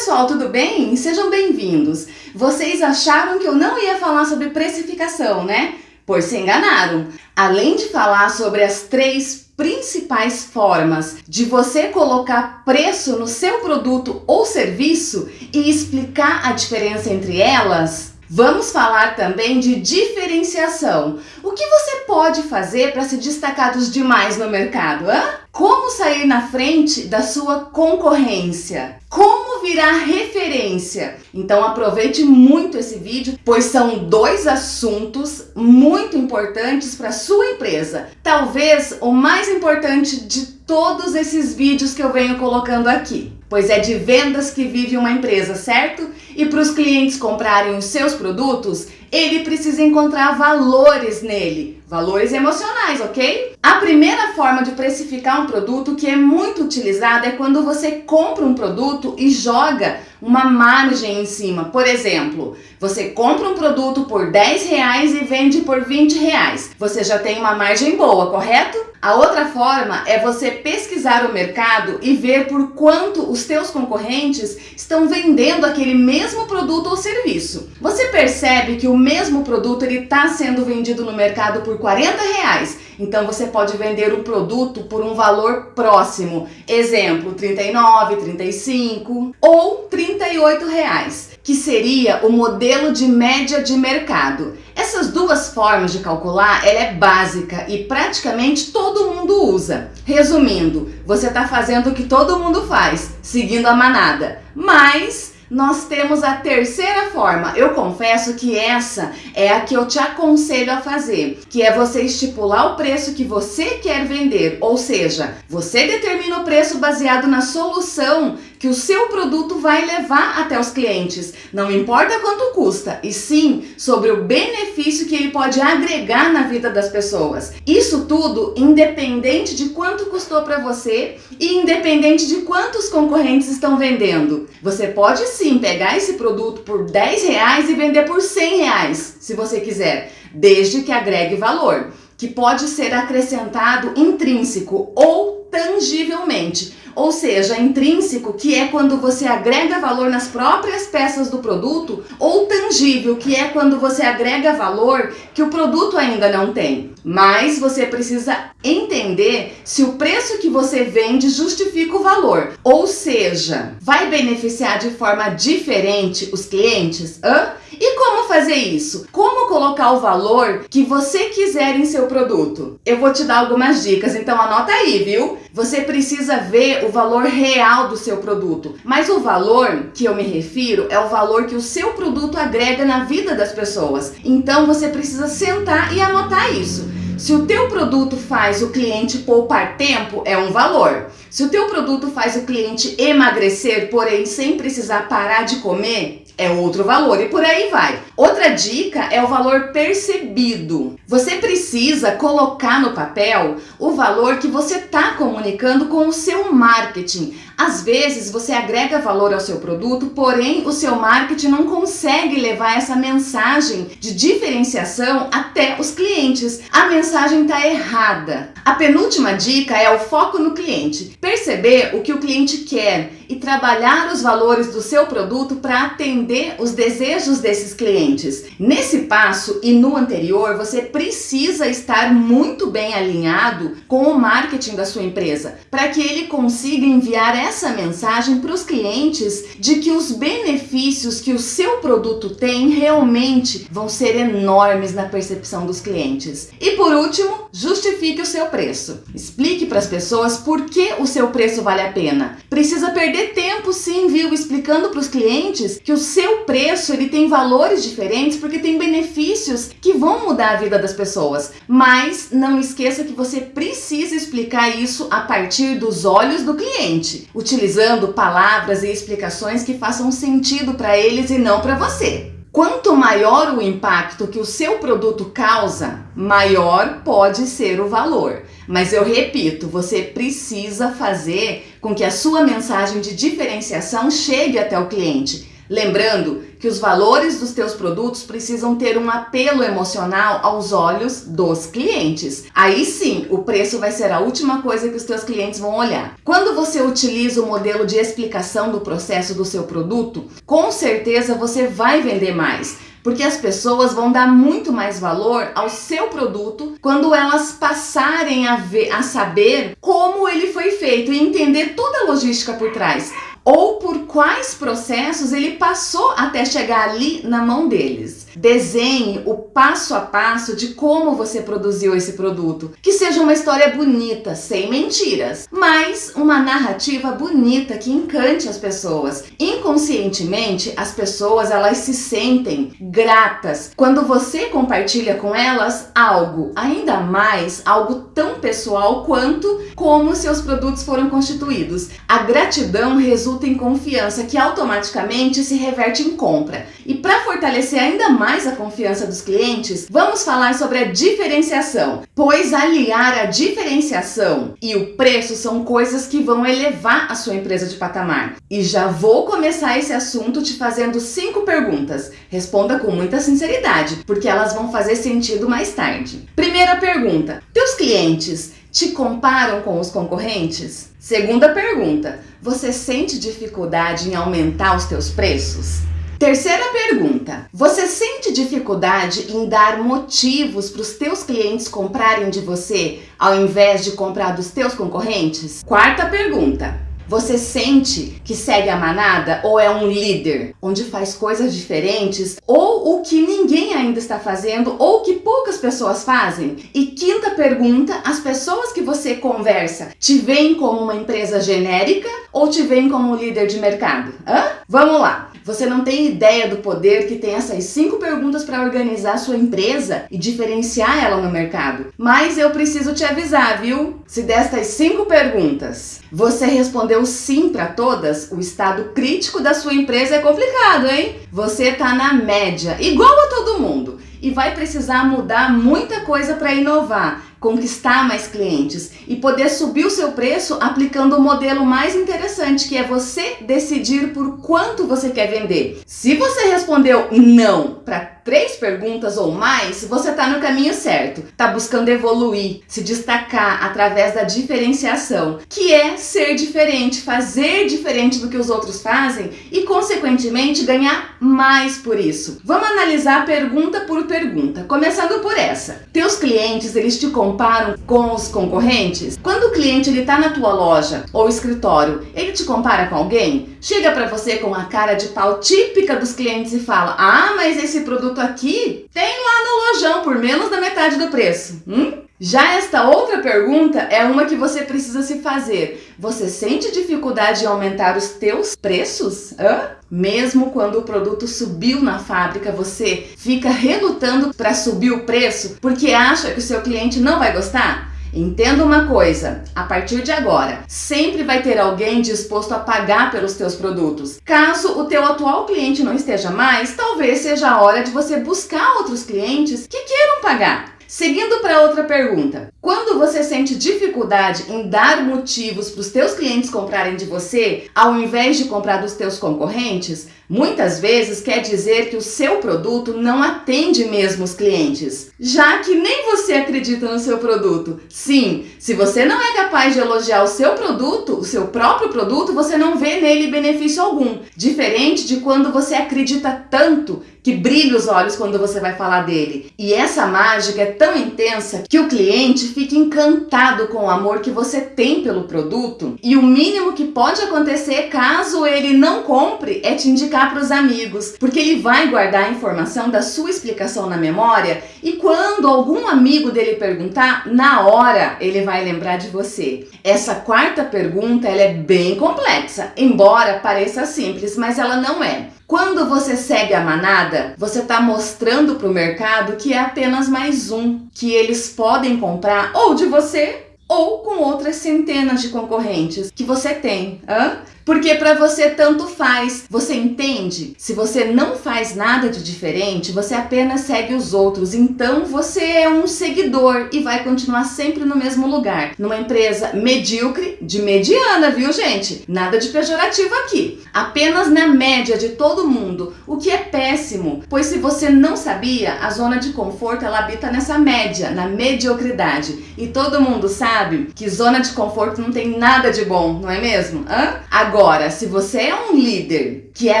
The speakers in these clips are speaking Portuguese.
pessoal, tudo bem? Sejam bem-vindos. Vocês acharam que eu não ia falar sobre precificação, né? Pois se enganaram. Além de falar sobre as três principais formas de você colocar preço no seu produto ou serviço e explicar a diferença entre elas, Vamos falar também de diferenciação. O que você pode fazer para se destacar dos demais no mercado? Como sair na frente da sua concorrência? Como virar referência? Então aproveite muito esse vídeo, pois são dois assuntos muito importantes para sua empresa. Talvez o mais importante de todos esses vídeos que eu venho colocando aqui pois é de vendas que vive uma empresa, certo? E para os clientes comprarem os seus produtos, ele precisa encontrar valores nele, valores emocionais, ok? A primeira forma de precificar um produto que é muito utilizada é quando você compra um produto e joga uma margem em cima. Por exemplo, você compra um produto por 10 reais e vende por 20 reais. Você já tem uma margem boa, correto? A outra forma é você pesquisar o mercado e ver por quanto os teus concorrentes estão vendendo aquele mesmo produto ou serviço. Você percebe que o mesmo produto está sendo vendido no mercado por 40 reais então você pode vender o produto por um valor próximo. Exemplo, 39, 35 ou 38 reais, que seria o modelo de média de mercado. Essas duas formas de calcular, ela é básica e praticamente todo mundo usa. Resumindo, você está fazendo o que todo mundo faz, seguindo a manada. Mas nós temos a terceira forma. Eu confesso que essa é a que eu te aconselho a fazer, que é você estipular o preço que você quer vender, ou seja, você determina o preço baseado na solução que o seu produto vai levar até os clientes. Não importa quanto custa, e sim sobre o benefício que ele pode agregar na vida das pessoas. Isso tudo independente de quanto custou para você e independente de quantos concorrentes estão vendendo. Você pode sim pegar esse produto por 10 reais e vender por 100 reais, se você quiser, desde que agregue valor, que pode ser acrescentado intrínseco ou tangivelmente ou seja, intrínseco, que é quando você agrega valor nas próprias peças do produto, ou tangível, que é quando você agrega valor que o produto ainda não tem. Mas você precisa entender se o preço que você vende justifica o valor, ou seja, vai beneficiar de forma diferente os clientes? Hã? E como fazer isso? Como colocar o valor que você quiser em seu produto? Eu vou te dar algumas dicas, então anota aí, viu? Você precisa ver o valor real do seu produto, mas o valor que eu me refiro é o valor que o seu produto agrega na vida das pessoas. Então você precisa sentar e anotar isso. Se o teu produto faz o cliente poupar tempo, é um valor. Se o teu produto faz o cliente emagrecer, porém sem precisar parar de comer, é outro valor e por aí vai. Outra dica é o valor percebido. Você precisa colocar no papel o valor que você está comunicando com o seu marketing. Às vezes você agrega valor ao seu produto, porém o seu marketing não consegue levar essa mensagem de diferenciação até os clientes. A mensagem está errada. A penúltima dica é o foco no cliente. Perceber o que o cliente quer e trabalhar os valores do seu produto para atender os desejos desses clientes. Nesse passo e no anterior, você precisa estar muito bem alinhado com o marketing da sua empresa, para que ele consiga enviar essa mensagem para os clientes de que os benefícios que o seu produto tem realmente vão ser enormes na percepção dos clientes. E por último, justifique o seu preço. Explique para as pessoas por que o seu preço vale a pena. Precisa perder perder tempo sim, viu, explicando para os clientes que o seu preço ele tem valores diferentes porque tem benefícios que vão mudar a vida das pessoas. Mas não esqueça que você precisa explicar isso a partir dos olhos do cliente, utilizando palavras e explicações que façam sentido para eles e não para você. Quanto maior o impacto que o seu produto causa, maior pode ser o valor. Mas eu repito, você precisa fazer com que a sua mensagem de diferenciação chegue até o cliente. Lembrando que os valores dos teus produtos precisam ter um apelo emocional aos olhos dos clientes. Aí sim, o preço vai ser a última coisa que os teus clientes vão olhar. Quando você utiliza o modelo de explicação do processo do seu produto, com certeza você vai vender mais porque as pessoas vão dar muito mais valor ao seu produto quando elas passarem a ver, a saber como ele foi feito e entender toda a logística por trás ou por quais processos ele passou até chegar ali na mão deles. Desenhe o passo a passo de como você produziu esse produto. Que seja uma história bonita, sem mentiras, mas uma narrativa bonita que encante as pessoas. Inconscientemente, as pessoas elas se sentem gratas quando você compartilha com elas algo, ainda mais algo tão pessoal quanto como seus produtos foram constituídos. A gratidão resulta em confiança que automaticamente se reverte em compra. E para fortalecer ainda mais mais a confiança dos clientes, vamos falar sobre a diferenciação, pois aliar a diferenciação e o preço são coisas que vão elevar a sua empresa de patamar. E já vou começar esse assunto te fazendo cinco perguntas. Responda com muita sinceridade, porque elas vão fazer sentido mais tarde. Primeira pergunta: Teus clientes te comparam com os concorrentes? Segunda pergunta: Você sente dificuldade em aumentar os teus preços? Terceira pergunta: você sente dificuldade em dar motivos para os teus clientes comprarem de você ao invés de comprar dos teus concorrentes? Quarta pergunta: você sente que segue a manada ou é um líder, onde faz coisas diferentes ou o que ninguém ainda está fazendo ou que poucas pessoas fazem? E quinta pergunta, as pessoas que você conversa te veem como uma empresa genérica ou te veem como um líder de mercado? Hã? Vamos lá. Você não tem ideia do poder que tem essas cinco perguntas para organizar sua empresa e diferenciar ela no mercado. Mas eu preciso te avisar, viu? Se destas cinco perguntas você respondeu sim para todas, o estado crítico da sua empresa é complicado, hein? Você tá na média, igual a todo mundo, e vai precisar mudar muita coisa para inovar conquistar mais clientes e poder subir o seu preço aplicando o modelo mais interessante, que é você decidir por quanto você quer vender. Se você respondeu não para três perguntas ou mais, você está no caminho certo. Está buscando evoluir, se destacar através da diferenciação, que é ser diferente, fazer diferente do que os outros fazem e, consequentemente, ganhar mais por isso. Vamos analisar pergunta por pergunta, começando por essa. Teus clientes, eles te comparam com os concorrentes? Quando o cliente ele tá na tua loja ou escritório, ele te compara com alguém? Chega para você com a cara de pau típica dos clientes e fala: "Ah, mas esse produto produto aqui tem lá no lojão por menos da metade do preço. Hum? Já esta outra pergunta é uma que você precisa se fazer. Você sente dificuldade em aumentar os teus preços? Hã? Mesmo quando o produto subiu na fábrica, você fica relutando para subir o preço porque acha que o seu cliente não vai gostar? Entenda uma coisa, a partir de agora, sempre vai ter alguém disposto a pagar pelos teus produtos. Caso o teu atual cliente não esteja mais, talvez seja a hora de você buscar outros clientes que queiram pagar. Seguindo para outra pergunta, quando você sente dificuldade em dar motivos para os teus clientes comprarem de você, ao invés de comprar dos teus concorrentes, muitas vezes quer dizer que o seu produto não atende mesmo os clientes, já que nem você acredita no seu produto. Sim, se você não é capaz de elogiar o seu produto, o seu próprio produto, você não vê nele benefício algum. Diferente de quando você acredita tanto que brilha os olhos quando você vai falar dele. E essa mágica é tão intensa que o cliente fica encantado com o amor que você tem pelo produto. E o mínimo que pode acontecer caso ele não compre é te indicar para os amigos, porque ele vai guardar a informação da sua explicação na memória e quando algum amigo dele perguntar, na hora ele vai lembrar de você. Essa quarta pergunta ela é bem complexa, embora pareça simples, mas ela não é. Quando você segue a manada, você está mostrando para o mercado que é apenas mais um que eles podem comprar ou de você ou com outras centenas de concorrentes que você tem. Hã? Porque para você tanto faz. Você entende? Se você não faz nada de diferente, você apenas segue os outros. Então você é um seguidor e vai continuar sempre no mesmo lugar. Numa empresa medíocre, de mediana, viu, gente? Nada de pejorativo aqui. Apenas na média de todo mundo, o que é péssimo, pois se você não sabia, a zona de conforto ela habita nessa média, na mediocridade. E todo mundo sabe que zona de conforto não tem nada de bom, não é mesmo? Hã? Agora, se você é um líder, que é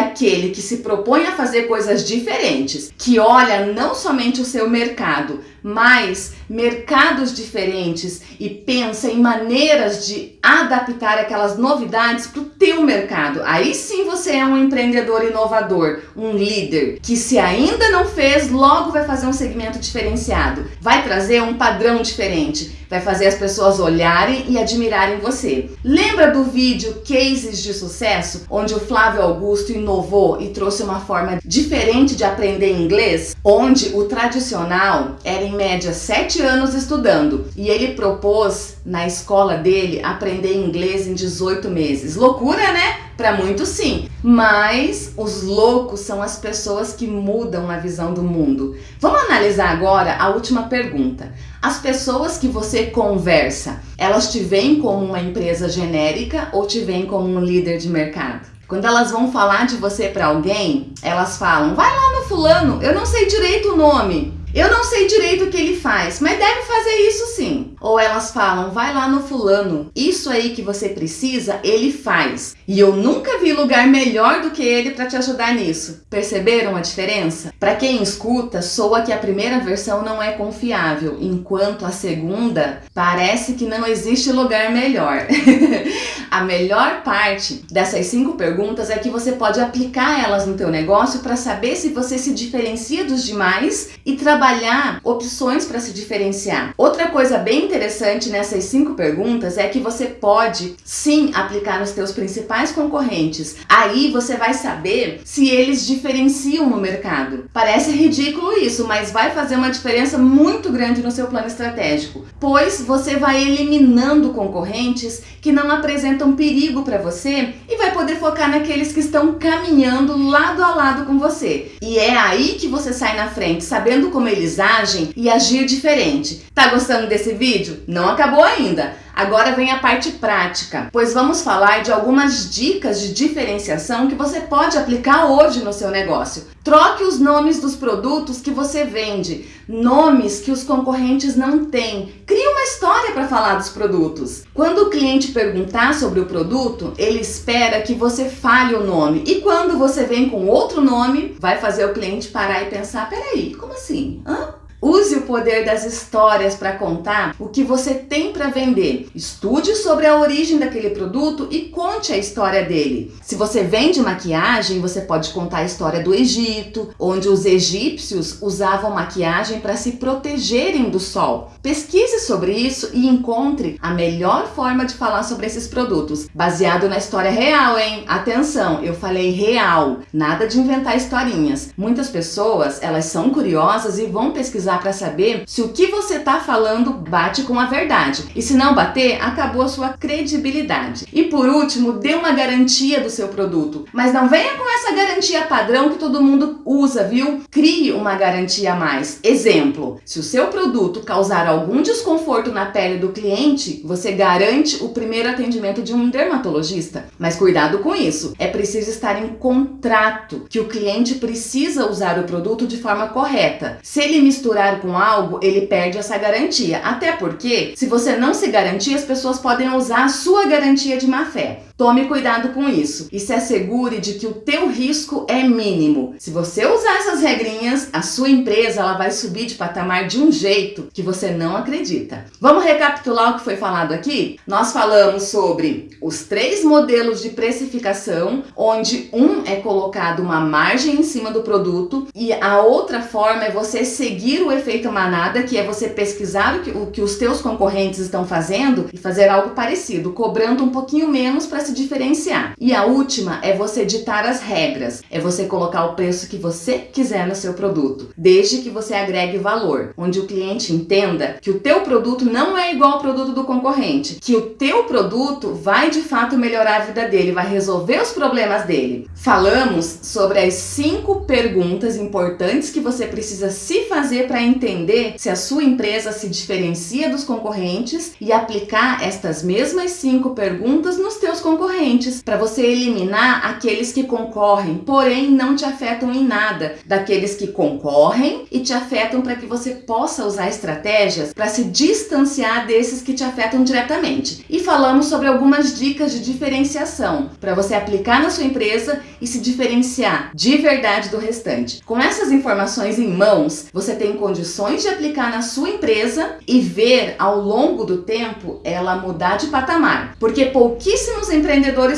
aquele que se propõe a fazer coisas diferentes, que olha não somente o seu mercado, mas mercados diferentes e pensa em maneiras de adaptar aquelas novidades para o teu mercado. Aí sim você é um empreendedor inovador, um líder, que se ainda não fez, logo vai fazer um segmento diferenciado, vai trazer um padrão diferente, vai fazer as pessoas olharem e admirarem você. Lembra do vídeo Cases de Sucesso, onde o Flávio Augusto inovou e trouxe uma forma diferente de aprender inglês, onde o tradicional era em média 7 anos estudando e ele propôs na escola dele aprender inglês em 18 meses. Loucura, né? Para muitos sim, mas os loucos são as pessoas que mudam a visão do mundo. Vamos analisar agora a última pergunta. As pessoas que você conversa, elas te veem como uma empresa genérica ou te veem como um líder de mercado? Quando elas vão falar de você para alguém, elas falam: vai lá no fulano, eu não sei direito o nome. Eu não sei direito o que ele faz, mas deve fazer isso sim. Ou elas falam, vai lá no fulano, isso aí que você precisa, ele faz. E eu nunca vi lugar melhor do que ele para te ajudar nisso. Perceberam a diferença? Para quem escuta, soa que a primeira versão não é confiável, enquanto a segunda parece que não existe lugar melhor. a melhor parte dessas cinco perguntas é que você pode aplicar elas no teu negócio para saber se você se diferencia dos demais e trabalhar opções para se diferenciar. Outra coisa bem interessante nessas cinco perguntas é que você pode sim aplicar nos teus principais concorrentes. Aí você vai saber se eles diferenciam no mercado. Parece ridículo isso, mas vai fazer uma diferença muito grande no seu plano estratégico, pois você vai eliminando concorrentes que não apresentam perigo para você e vai poder focar naqueles que estão caminhando lado a lado com você. E é aí que você sai na frente, sabendo como eles agem e agir diferente. Tá gostando desse vídeo? Não acabou ainda. Agora vem a parte prática, pois vamos falar de algumas dicas de diferenciação que você pode aplicar hoje no seu negócio. Troque os nomes dos produtos que você vende, nomes que os concorrentes não têm. Crie uma história para falar dos produtos. Quando o cliente perguntar sobre o produto, ele espera que você fale o nome. E quando você vem com outro nome, vai fazer o cliente parar e pensar: peraí, como assim? Hã? Use o poder das histórias para contar o que você tem para vender. Estude sobre a origem daquele produto e conte a história dele. Se você vende maquiagem, você pode contar a história do Egito, onde os egípcios usavam maquiagem para se protegerem do sol. Pesquise sobre isso e encontre a melhor forma de falar sobre esses produtos, baseado na história real, hein? Atenção, eu falei real, nada de inventar historinhas. Muitas pessoas, elas são curiosas e vão pesquisar para saber se o que você está falando bate com a verdade. E se não bater, acabou a sua credibilidade. E por último, dê uma garantia do seu produto. Mas não venha com essa garantia padrão que todo mundo usa, viu? Crie uma garantia a mais. Exemplo, se o seu produto causar algum desconforto na pele do cliente, você garante o primeiro atendimento de um dermatologista. Mas cuidado com isso. É preciso estar em contrato que o cliente precisa usar o produto de forma correta. Se ele misturar misturar com algo, ele perde essa garantia. Até porque, se você não se garantir, as pessoas podem usar a sua garantia de má fé. Tome cuidado com isso e se assegure de que o teu risco é mínimo. Se você usar essas regrinhas, a sua empresa ela vai subir de patamar de um jeito que você não acredita. Vamos recapitular o que foi falado aqui? Nós falamos sobre os três modelos de precificação, onde um é colocado uma margem em cima do produto e a outra forma é você seguir o efeito manada, que é você pesquisar o que, o que os teus concorrentes estão fazendo e fazer algo parecido, cobrando um pouquinho menos para se diferenciar. E a última é você ditar as regras, é você colocar o preço que você quiser no seu produto, desde que você agregue valor, onde o cliente entenda que o teu produto não é igual ao produto do concorrente, que o teu produto vai de fato melhorar a vida dele, vai resolver os problemas dele. Falamos sobre as cinco perguntas importantes que você precisa se fazer para entender se a sua empresa se diferencia dos concorrentes e aplicar estas mesmas cinco perguntas nos teus concorrentes, para você eliminar aqueles que concorrem, porém não te afetam em nada, daqueles que concorrem e te afetam para que você possa usar estratégias para se distanciar desses que te afetam diretamente. E falamos sobre algumas dicas de diferenciação para você aplicar na sua empresa e se diferenciar de verdade do restante. Com essas informações em mãos, você tem condições de aplicar na sua empresa e ver ao longo do tempo ela mudar de patamar, porque pouquíssimos empreendedores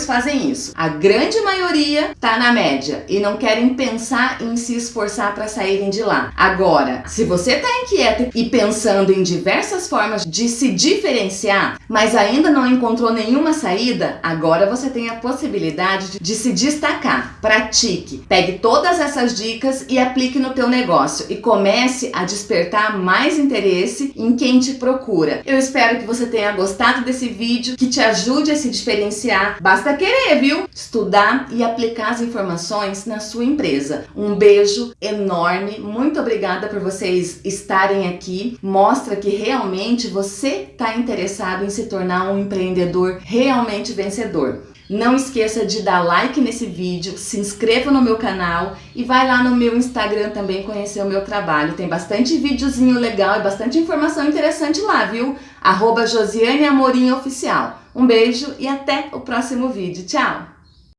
fazem isso. A grande maioria está na média e não querem pensar em se esforçar para saírem de lá. Agora, se você está inquieto e pensando em diversas formas de se diferenciar, mas ainda não encontrou nenhuma saída, agora você tem a possibilidade de se destacar. Pratique, pegue todas essas dicas e aplique no teu negócio e comece a despertar mais interesse em quem te procura. Eu espero que você tenha gostado desse vídeo, que te ajude a se diferenciar. Basta querer, viu? Estudar e aplicar as informações na sua empresa. Um beijo enorme, muito obrigada por vocês estarem aqui. Mostra que realmente você está interessado em se tornar um empreendedor realmente vencedor. Não esqueça de dar like nesse vídeo, se inscreva no meu canal e vai lá no meu Instagram também conhecer o meu trabalho. Tem bastante videozinho legal e bastante informação interessante lá, viu? Arroba Josiane Amorim Oficial. Um beijo e até o próximo vídeo. Tchau!